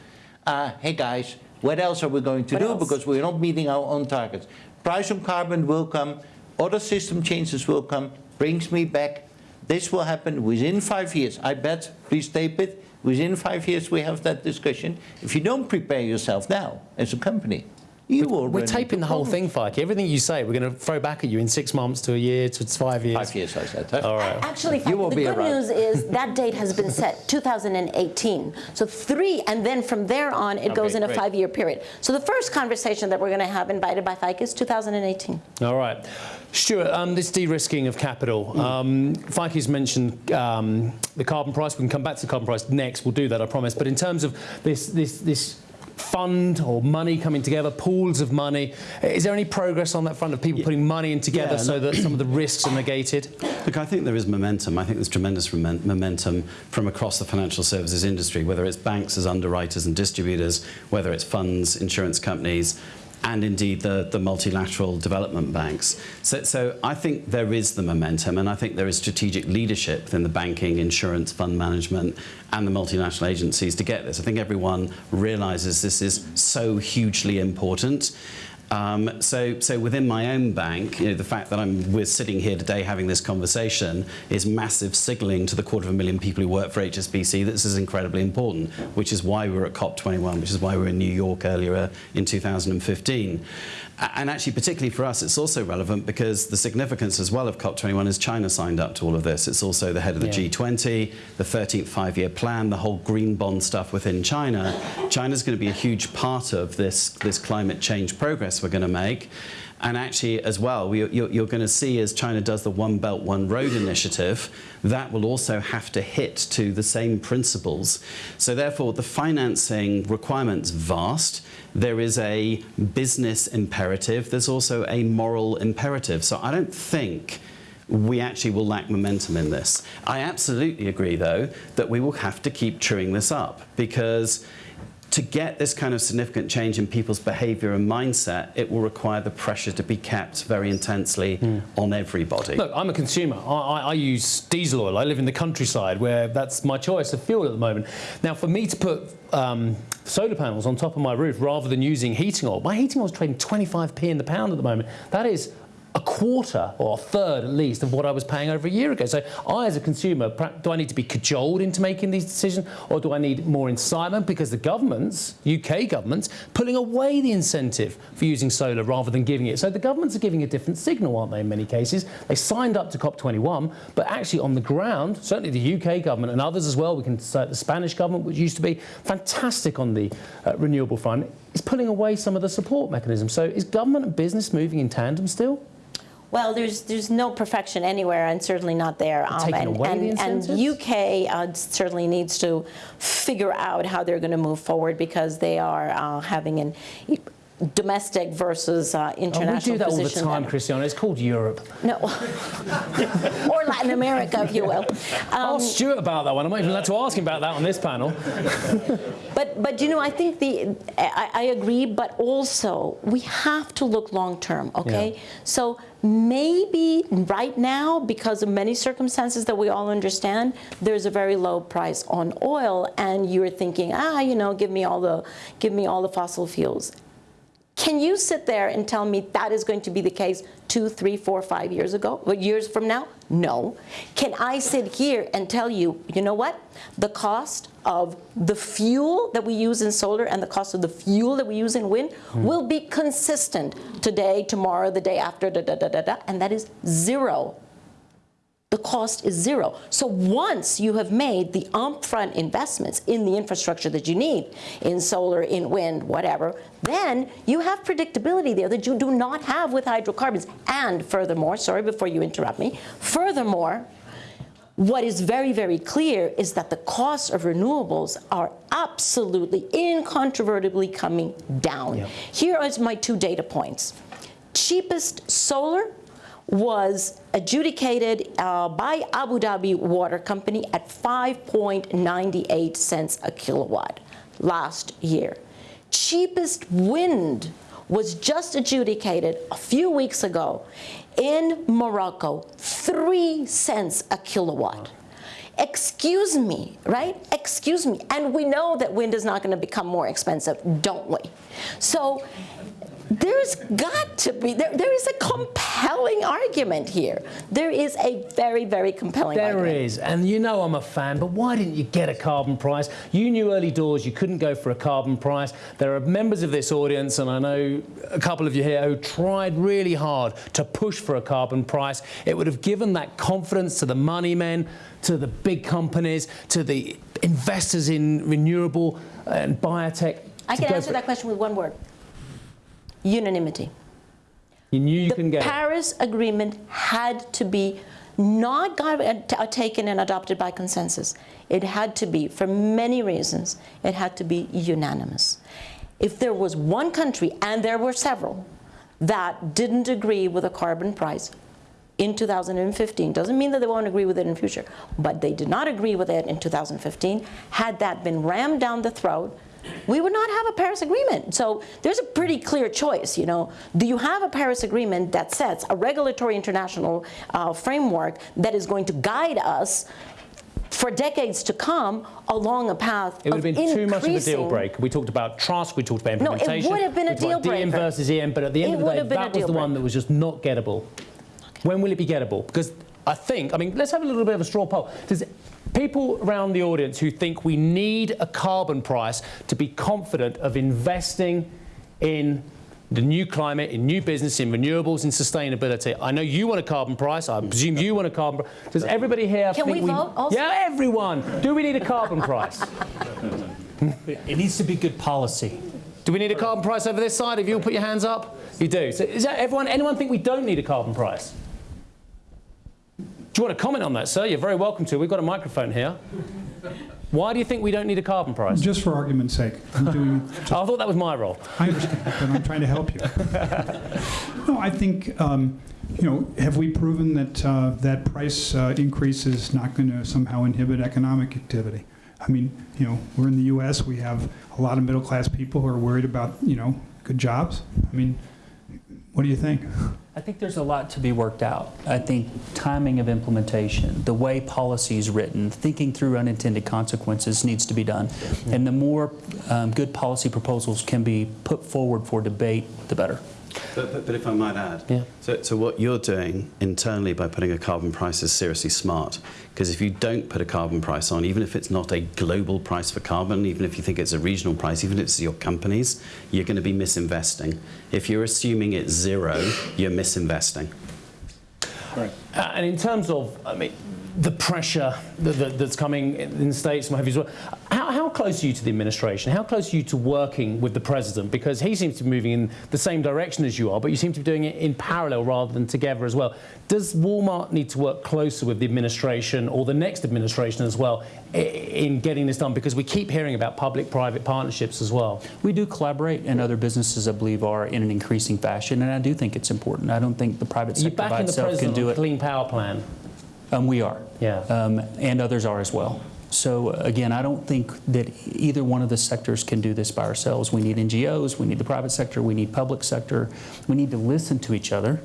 Uh, hey guys, what else are we going to What do? else? Because we're not meeting our own targets. Price on carbon will come. Other system changes will come. Brings me back. This will happen within five years. I bet. Please tape it. Within five years we have that discussion. If you don't prepare yourself now as a company, you will. We're taping into the whole thing, Feike. Everything you say, we're going to throw back at you in six months to a year to five years. Five years, I said. huh? All right. Actually, You will the be good around. news is <laughs> that date has been set, 2018. So three, and then from there on, it goes Okay, in a five-year period. So the first conversation that we're going to have invited by Feike is 2018. All right. Stuart, um, this de-risking of capital. Um, Feike's mentioned um, the carbon price. We can come back to the carbon price next. We'll do that, I promise. But in terms of this, this, this fund or money coming together, pools of money, is there any progress on that front of people putting money in together Yeah, so that some of the risks are negated? Look, I think there is momentum. I think there's tremendous momentum from across the financial services industry, whether it's banks as underwriters and distributors, whether it's funds, insurance companies, and indeed the, the multilateral development banks. So, so I think there is the momentum, and I think there is strategic leadership within the banking, insurance, fund management, and the multinational agencies to get this. I think everyone realizes this is so hugely important. Um, so, so within my own bank, you know, the fact that I'm, we're sitting here today having this conversation is massive signalling to the quarter of a million people who work for HSBC that this is incredibly important, which is why we were at COP21, which is why we were in New York earlier in 2015. And actually, particularly for us, it's also relevant because the significance as well of COP21 is China signed up to all of this. It's also the head of the Yeah. G20, the 13th five-year plan, the whole green bond stuff within China. China's going to be a huge part of this, this climate change progress we're going to make. And actually, as well, you're, going to see as China does the One Belt, One Road initiative, that will also have to hit to the same principles. So therefore, the financing requirements vast. There is a business imperative. There's also a moral imperative. So I don't think we actually will lack momentum in this. I absolutely agree, though, that we will have to keep chewing this up because to get this kind of significant change in people's behavior and mindset, it will require the pressure to be kept very intensely on everybody. Look, I'm a consumer. I, I, I use diesel oil. I live in the countryside where that's my choice of fuel at the moment. Now, for me to put um, solar panels on top of my roof rather than using heating oil, my heating oil is trading 25p in the pound at the moment. That is a quarter or a third at least of what I was paying over a year ago. So I, as a consumer, do I need to be cajoled into making these decisions, or do I need more incitement because the governments, UK governments, pulling away the incentive for using solar rather than giving it? So the governments are giving a different signal, aren't they? In many cases, they signed up to COP21, but actually on the ground, certainly the UK government and others as well. We can cite the Spanish government, which used to be fantastic on the uh, renewable front, is pulling away some of the support mechanisms. So is government and business moving in tandem still? Well, there's there's no perfection anywhere, and certainly not there. Um, and, and, the and? UK uh, certainly needs to figure out how they're going to move forward because they are uh, having an domestic versus uh, Oh, we do that all the time, Christiana. It's called Europe. No, <laughs> or Latin America, if you will. Um, Ask Stuart about that one. I'm not even allowed to ask him about that on this panel. <laughs> But, but you know, I think the, I, I agree, but also we have to look long term, okay? Yeah. So maybe right now, because of many circumstances that we all understand, there's a very low price on oil, and you're thinking, ah, you know, give me all the, give me all the fossil fuels. Can you sit there and tell me that is going to be the case two, three, four, five years ago, or years from now? No. Can I sit here and tell you, you know what? The cost of the fuel that we use in solar and the cost of the fuel that we use in wind hmm. will be consistent today, tomorrow, the day after, da da da da da, and that is zero the cost is zero. So once you have made the upfront investments in the infrastructure that you need, in solar, in wind, whatever, then you have predictability there that you do not have with hydrocarbons. And furthermore, sorry before you interrupt me, furthermore, what is very, very clear is that the costs of renewables are absolutely, incontrovertibly coming down. Here is my two data points. Cheapest solar was adjudicated uh, by Abu Dhabi Water Company at 5.98 cents a kilowatt last year. Cheapest wind was just adjudicated a few weeks ago in Morocco, 3 cents a kilowatt. Excuse me, right? Excuse me. And we know that wind is not going to become more expensive, don't we? So there's got to be, there, there is a compelling argument here. There is a very, very compelling There argument. is, and you know I'm a fan, but why didn't you get a carbon price? You knew early doors you couldn't go for a carbon price. There are members of this audience, and I know a couple of you here, who tried really hard to push for a carbon price. It would have given that confidence to the money men, to the big companies, to the investors in renewable and biotech. I can answer that question with one word unanimity. You knew you the couldn't get it. Paris Agreement had to be not got, uh, taken and adopted by consensus. It had to be, for many reasons, it had to be unanimous. If there was one country, and there were several, that didn't agree with a carbon price in 2015, doesn't mean that they won't agree with it in future, but they did not agree with it in 2015. Had that been rammed down the throat, we would not have a Paris Agreement. So there's a pretty clear choice, you know. Do you have a Paris Agreement that sets a regulatory international uh, framework that is going to guide us for decades to come along a path It would have been too much of a deal breaker. We talked about trust, we talked about implementation. No, it would have been a we talked about deal DM versus EM, but at the end It of the day, have been a that was the one that was just not gettable. When will it be gettable? Because I think, I mean, let's have a little bit of a straw poll. Does people around the audience who think we need a carbon price to be confident of investing in the new climate, in new business, in renewables, in sustainability. I know you want a carbon price. I presume you want a carbon price. Does everybody here Can think we vote also? Yeah, everyone. Do we need a carbon price? It needs to be good policy. Do we need a carbon price over this side? If you'll put your hands up, you do. So is that everyone? Anyone think we don't need a carbon price? Do you want to comment on that, sir? You're very welcome to. We've got a microphone here. Why do you think we don't need a carbon price? Just for argument's sake, I'm doing, <laughs> I thought that was my role. I understand, but I'm trying to help you. <laughs> No, I think, um, you know, have we proven that uh, that price uh, increase is not going to somehow inhibit economic activity? I mean, you know, we're in the U.S., we have a lot of middle-class people who are worried about, you know, good jobs. I mean, what do you think? I think there's a lot to be worked out. I think timing of implementation, the way policy is written, thinking through unintended consequences needs to be done. And the more um, good policy proposals can be put forward for debate, the better. But, but, but if I might add, Yeah. so, so what you're doing internally by putting a carbon price is seriously smart. Because if you don't put a carbon price on, even if it's not a global price for carbon, even if you think it's a regional price, even if it's your companies, you're going to be misinvesting. If you're assuming it's zero, you're misinvesting. Uh, and in terms of, I mean, the pressure that, that, that's coming in the States and what have you as well, how, how close are you to the administration? How close are you to working with the president? Because he seems to be moving in the same direction as you are, but you seem to be doing it in parallel rather than together as well. Does Walmart need to work closer with the administration or the next administration as well in getting this done? Because we keep hearing about public-private partnerships as well. We do collaborate, and other businesses, I believe, are in an increasing fashion, and I do think it's important. I don't think the private sector by itself can do it. the Clean Power Plan? Um, we are. Yeah. Um, and others are as well. So again, I don't think that either one of the sectors can do this by ourselves. We need NGOs, we need the private sector, we need public sector. We need to listen to each other,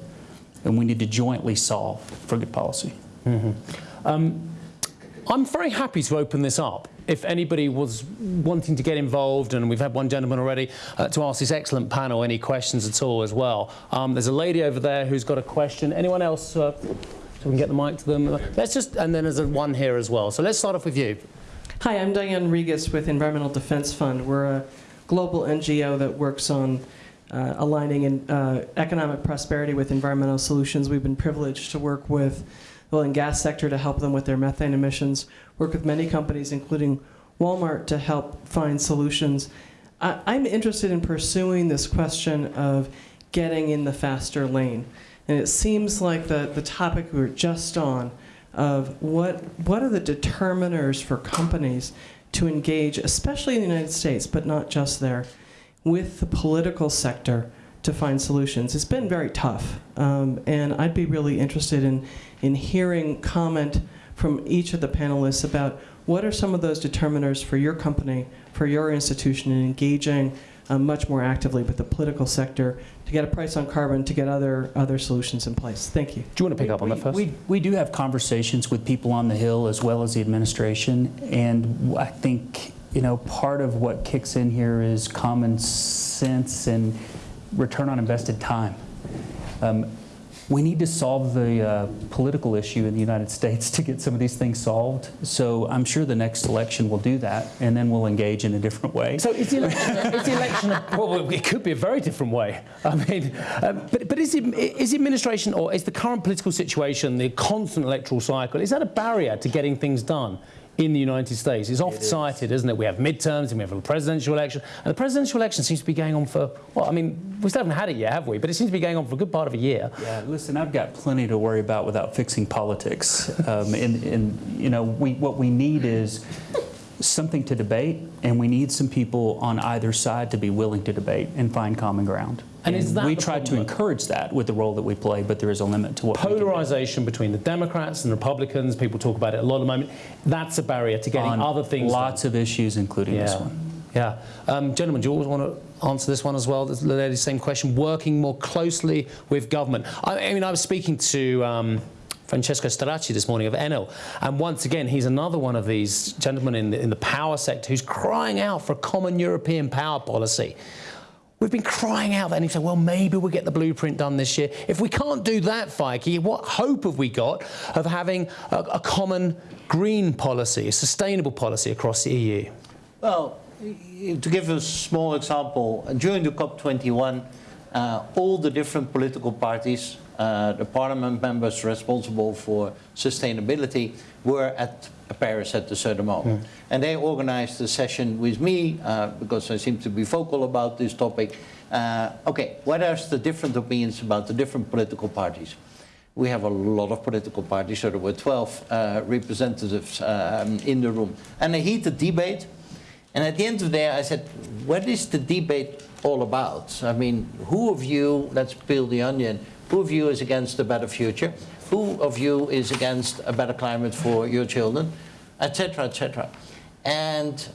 and we need to jointly solve for good policy. I'm very happy to open this up. If anybody was wanting to get involved, and we've had one gentleman already uh, to ask this excellent panel any questions at all as well. Um, there's a lady over there who's got a question. Anyone else? Uh, we can get the mic to them. Let's just, and then there's a one here as well. So let's start off with you. Hi, I'm Diane Regas with Environmental Defense Fund. We're a global NGO that works on uh, aligning in, uh, economic prosperity with environmental solutions. We've been privileged to work with the oil and gas sector to help them with their methane emissions, work with many companies, including Walmart, to help find solutions. I, I'm interested in pursuing this question of getting in the faster lane. And it seems like the, the topic we were just on of what, what are the determiners for companies to engage, especially in the United States, but not just there, with the political sector to find solutions. It's been very tough. Um, and I'd be really interested in, in hearing comment from each of the panelists about what are some of those determiners for your company, for your institution, in engaging uh, much more actively with the political sector to get a price on carbon, to get other, other solutions in place. Thank you. Do you want to pick up on that first? We, we do have conversations with people on the Hill as well as the administration, and I think you know part of what kicks in here is common sense and return on invested time. Um, we need to solve the uh, political issue in the United States to get some of these things solved. So I'm sure the next election will do that, and then we'll engage in a different way. So is the election, is the election a, <laughs> well, it could be a very different way. I mean, um, but, but is, the, is the administration or is the current political situation, the constant electoral cycle, is that a barrier to getting things done in the United States? It's oft cited, isn't it? We have midterms and we have a presidential election. And the presidential election seems to be going on for, well, I mean, we still haven't had it yet, have we? But it seems to be going on for a good part of a year. Yeah, listen, I've got plenty to worry about without fixing politics. Um, and, and, you know, we, what we need is something to debate, and we need some people on either side to be willing to debate and find common ground. And is that we try to encourage that with the role that we play, but there is a limit to what we. Polarization between the Democrats and Republicans, people talk about it a lot at the moment, that's a barrier to getting on other things done. Lots of issues, including this one. Yeah. Um, gentlemen, do you always want to answer this one as well? The same question. Working more closely with government. I, I mean, I was speaking to um, Francesco Starace this morning of Enel, and once again, he's another one of these gentlemen in the, in the power sector who's crying out for a common European power policy. We've been crying out and he said, well, maybe we'll get the blueprint done this year. If we can't do that, Feike, what hope have we got of having a, a common green policy, a sustainable policy across the EU? Well, to give a small example, during the COP21, uh, all the different political parties, uh, the parliament members responsible for sustainability, were at Paris at a certain moment. And they organized a session with me, uh, because I seem to be vocal about this topic. Uh, okay, what are the different opinions about the different political parties? We have a lot of political parties, so there were 12 uh, representatives um, in the room. And a heated debate. And at the end of the day, I said, what is the debate all about? I mean, who of you, let's peel the onion, who of you is against a better future? Who of you is against a better climate for your children? Etc., etc. And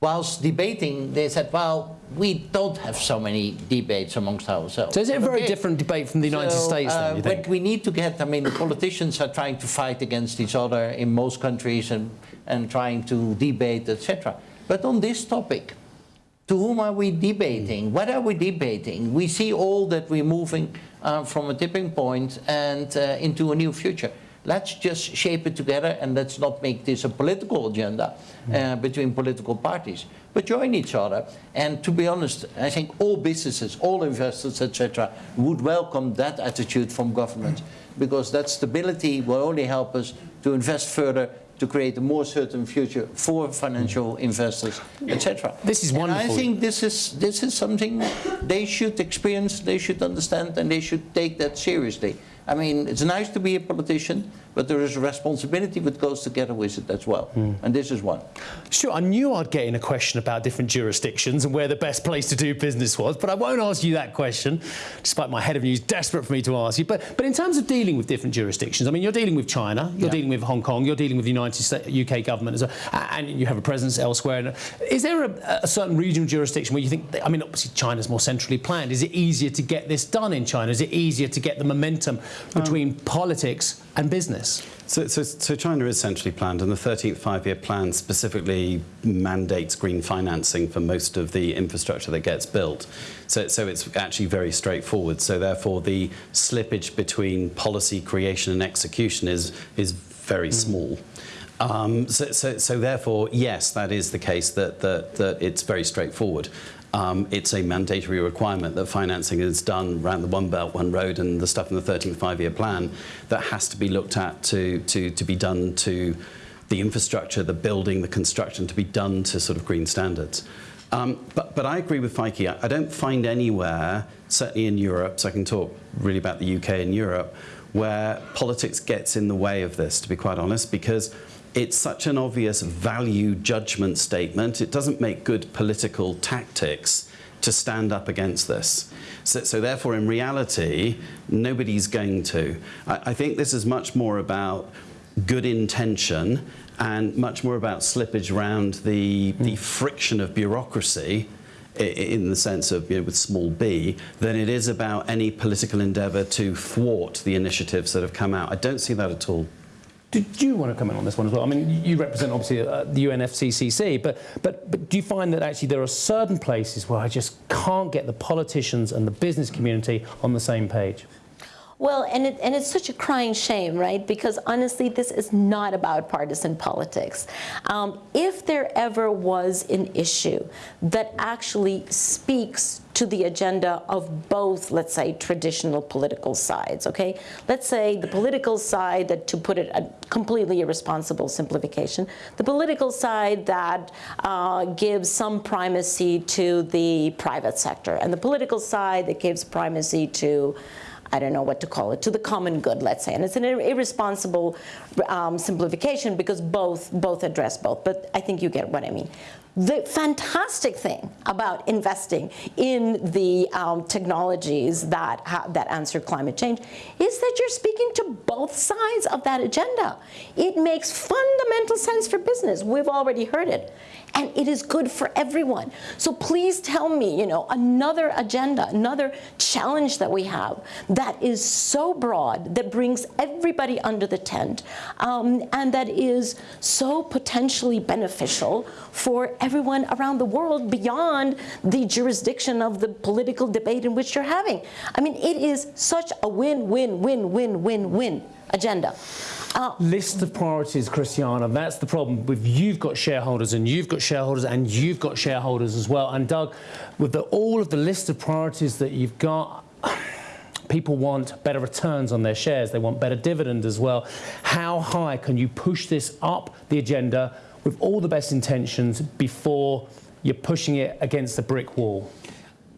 whilst debating, they said, well, we don't have so many debates amongst ourselves. So is it a very Okay. different debate from the United So, States then, uh, but we need to get, I mean, the politicians are trying to fight against each other in most countries and, and trying to debate, etc. But on this topic, to whom are we debating? What are we debating? We see all that we're moving uh, from a tipping point and uh, into a new future. Let's just shape it together and let's not make this a political agenda uh, between political parties, but join each other. And to be honest, I think all businesses, all investors, etc., would welcome that attitude from government <clears throat> because that stability will only help us to invest further to create a more certain future for financial investors, etc. This is And wonderful. I think this is this is something they should experience, they should understand, and they should take that seriously. I mean, it's nice to be a politician, but there is a responsibility that goes together with it as well, Hmm. and this is one. Sure, I knew I'd get in a question about different jurisdictions and where the best place to do business was, but I won't ask you that question, despite my head of news desperate for me to ask you. But, but in terms of dealing with different jurisdictions, I mean, you're dealing with China, you're Yeah. dealing with Hong Kong, you're dealing with the United States, UK government, as well, and you have a presence elsewhere. Is there a, a certain regional jurisdiction where you think, I mean, obviously China's more centrally planned. Is it easier to get this done in China? Is it easier to get the momentum between politics and business? So, so, so China is centrally planned, and the 13th five-year plan specifically mandates green financing for most of the infrastructure that gets built. So, so it's actually very straightforward. So therefore, the slippage between policy creation and execution is is very mm. small. Um, so, so, so therefore, yes, that is the case that, that, that it's very straightforward. Um, it's a mandatory requirement that financing is done around the One Belt, One Road and the stuff in the 13th five-year plan that has to be looked at to, to, to be done to the infrastructure, the building, the construction, to be done to sort of green standards. Um, but, but I agree with Feike. I, I don't find anywhere, certainly in Europe, so I can talk really about the UK and Europe, where politics gets in the way of this, to be quite honest, because it's such an obvious value judgment statement. It doesn't make good political tactics to stand up against this. So, so therefore, in reality, nobody's going to. I, I think this is much more about good intention and much more about slippage around the, hmm. the friction of bureaucracy in the sense of, you know, with small b, than it is about any political endeavour to thwart the initiatives that have come out. I don't see that at all. Did you want to comment on this one as well? I mean, you represent obviously uh, the UNFCCC, but, but, but do you find that actually there are certain places where I just can't get the politicians and the business community on the same page? Well, and, it, and it's such a crying shame, right? Because honestly, this is not about partisan politics. Um, if there ever was an issue that actually speaks to the agenda of both, let's say, traditional political sides, okay? Let's say the political side that, to put it a completely irresponsible simplification, the political side that uh, gives some primacy to the private sector, and the political side that gives primacy to I don't know what to call it, to the common good, let's say. And it's an ir- irresponsible um, simplification because both, both address both, but I think you get what I mean. The fantastic thing about investing in the um, technologies that, ha- that answer climate change is that you're speaking to both sides of that agenda. It makes fundamental sense for business. We've already heard it. And it is good for everyone. So please tell me, you know, another agenda, another challenge that we have that is so broad, that brings everybody under the tent, um, and that is so potentially beneficial for everyone around the world beyond the jurisdiction of the political debate in which you're having. I mean, it is such a win, win, win, win, win, win agenda. Uh, List of priorities, Christiana. That's the problem. With you've got shareholders, and you've got shareholders, and you've got shareholders as well. And Doug, with the, all of the list of priorities that you've got, <sighs> people want better returns on their shares. They want better dividend as well. How high can you push this up the agenda with all the best intentions before you're pushing it against the brick wall?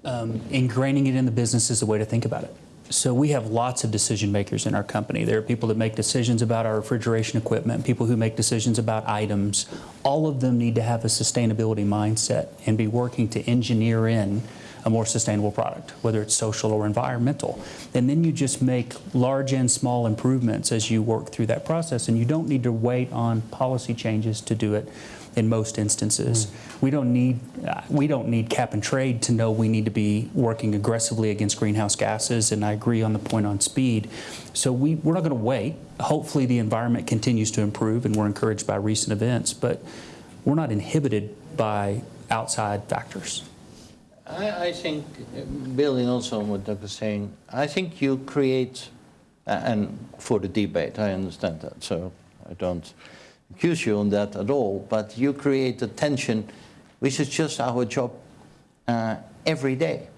um, ingraining it in the business is the way to think about it. So we have lots of decision makers in our company. There are people that make decisions about our refrigeration equipment, people who make decisions about items. All of them need to have a sustainability mindset and be working to engineer in a more sustainable product, whether it's social or environmental. And then you just make large and small improvements as you work through that process, and you don't need to wait on policy changes to do it in most instances. We don't need uh, we don't need cap and trade to know we need to be working aggressively against greenhouse gases. And I agree on the point on speed. So we we're not going to wait. Hopefully the environment continues to improve, and we're encouraged by recent events. But we're not inhibited by outside factors. I, I think, uh, building also on what Doug is saying, I think you create, and for the debate, I understand that, so I don't accuse you on that at all, but you create a tension, which is just our job uh, every day.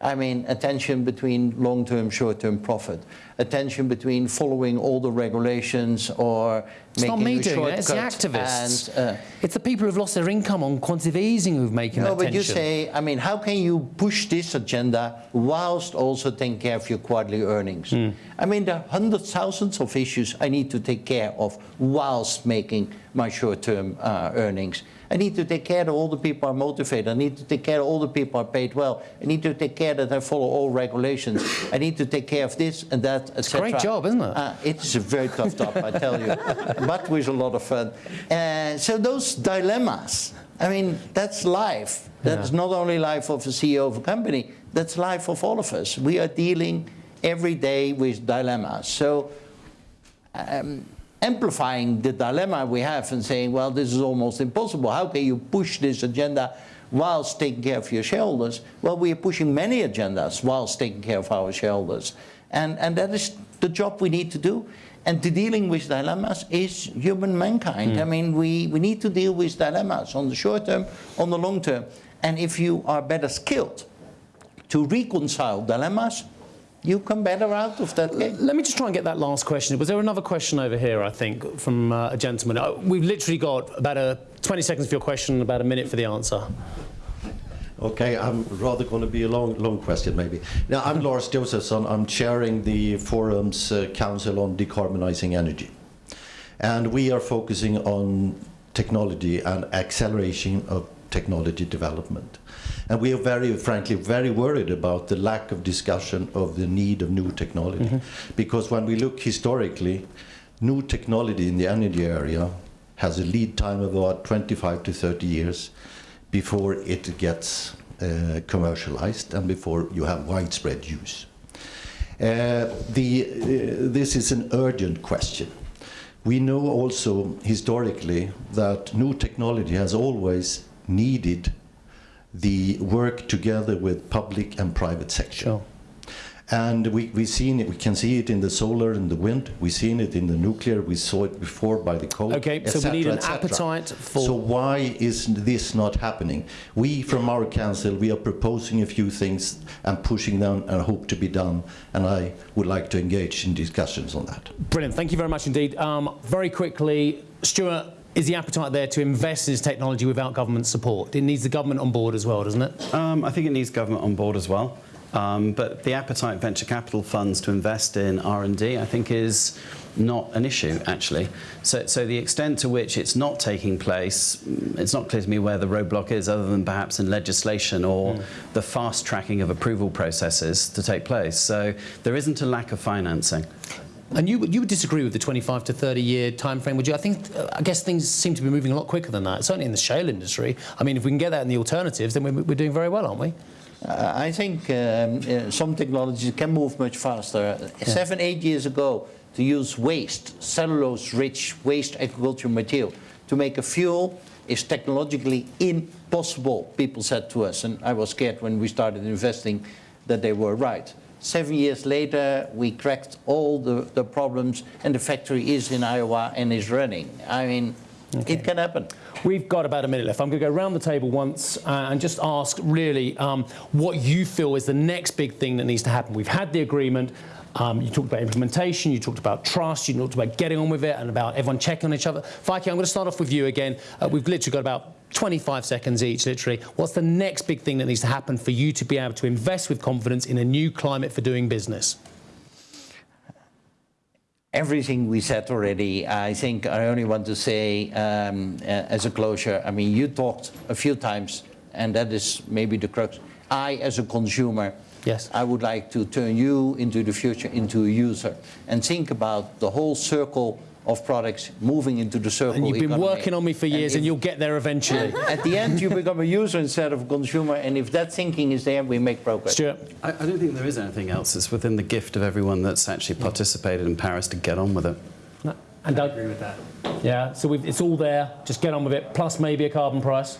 I mean, a tension between long-term, short-term profit, a tension between following all the regulations or It's making not me doing it, it's the activists. and, uh, it's the people who've lost their income on quantitative easing who've making no, that but you say, I mean, how can you push this agenda whilst also taking care of your quarterly earnings? Hmm. I mean, there are hundreds, thousands of issues I need to take care of whilst making my short-term uh, earnings. I need to take care that all the people are motivated. I need to take care that all the people are paid well. I need to take care that I follow all regulations. I need to take care of this and that, etc. great job, isn't it? Uh, it is a very tough job, I tell you, <laughs> but with a lot of fun. Uh, so those dilemmas, I mean, that's life. That's not only life of a CEO of a company, that's life of all of us. We are dealing every day with dilemmas. So um, amplifying the dilemma we have and saying, well, this is almost impossible. How can you push this agenda whilst taking care of your shareholders? Well, we are pushing many agendas whilst taking care of our shareholders. And, and that is the job we need to do. And to dealing with dilemmas is human mankind. Hmm. I mean, we, we need to deal with dilemmas on the short term, on the long term. And if you are better skilled to reconcile dilemmas, you come better out of that game. Let me just try and get that last question. Was there another question over here, I think, from uh, a gentleman? Uh, we've literally got about a 20 seconds for your question and about a minute for the answer. Okay, I'm rather going to be a long, long question maybe. Now, I'm Lars Josefsson. I'm chairing the Forum's uh, Council on Decarbonizing Energy. And we are focusing on technology and acceleration of technology development. And we are very, frankly, very worried about the lack of discussion of the need of new technology. Because when we look historically, new technology in the energy area has a lead time of about 25 to 30 years before it gets uh, commercialized and before you have widespread use. Uh, the, uh, this is an urgent question. We know also historically that new technology has always needed the work together with public and private sector. Sure. And we, we've seen it, we can see it in the solar and the wind, we've seen it in the nuclear, we saw it before by the coal. Okay, so we need an appetite for- So why is this not happening? We, from our council, we are proposing a few things and pushing them and hope to be done, and I would like to engage in discussions on that. Brilliant. Thank you very much indeed. Um, very quickly, Stuart, is the appetite there to invest in this technology without government support? It needs the government on board as well, doesn't it? Um, I think it needs government on board as well. Um, but the appetite venture capital funds to invest in R&D, I think, is not an issue, actually. So, so the extent to which it's not taking place, mm, it's not clear to me where the roadblock is, other than perhaps in legislation or the fast tracking of approval processes to take place. So there isn't a lack of financing. And you, would- you would disagree with the 25 to 30 year time frame, would you? I think, uh, I guess things seem to be moving a lot quicker than that, certainly in the shale industry. I mean, if we can get that in the alternatives, then we're, we're doing very well, aren't we? Uh, I think um, uh, some technologies can move much faster. Seven, eight years ago, to use waste, cellulose-rich waste agricultural material, to make a fuel is technologically impossible, people said to us. And I was scared when we started investing that they were right. Seven years later, we cracked all the, the problems, and the factory is in Iowa and is running. I mean, it can happen. We've got about a minute left. I'm going to go around the table once uh, and just ask really um, what you feel is the next big thing that needs to happen. We've had the agreement. Um, you talked about implementation, you talked about trust, you talked about getting on with it and about everyone checking on each other. Feike, I'm going to start off with you again. Uh, we've literally got about 25 seconds each, literally. What's the next big thing that needs to happen for you to be able to invest with confidence in a new climate for doing business? everything we said already. I think I only want to say um, uh, as a closure, I mean, you talked a few times, and that is maybe the crux. I, as a consumer, Yes. I would like to turn you into the future into a user and think about the whole circle of products moving into the circle And you've been economy. working on me for years, and, if- you'll get there eventually. <laughs> At the end, you become a user instead of a consumer, and if that thinking is there, we make progress. Stuart? I, I don't think there is anything else. It's within the gift of everyone that's actually participated in Paris to get on with it. No. And Doug? agree with that. Yeah, so we've, it's all there. Just get on with it. Plus maybe a carbon price.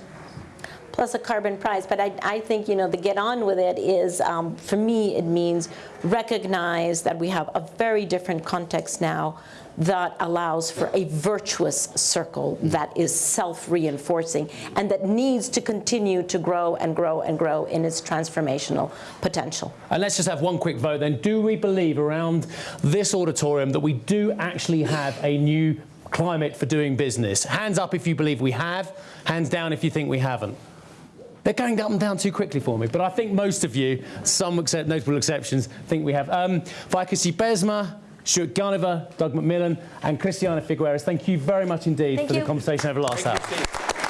plus a carbon price. But I, I think, you know, the get on with it is, um, for me, it means recognize that we have a very different context now that allows for a virtuous circle that is self-reinforcing and that needs to continue to grow and grow and grow in its transformational potential. And let's just have one quick vote then. Do we believe around this auditorium that we do actually have a new climate for doing business? Hands up if you believe we have, hands down if you think we haven't. They're going up and down too quickly for me, but I think most of you, some except, notable exceptions, think we have. Um, Feike Sijbesma, Stuart Gulliver, Doug McMillon, and Christiana Figueres, thank you very much indeed Thank for you. the conversation over the last hour.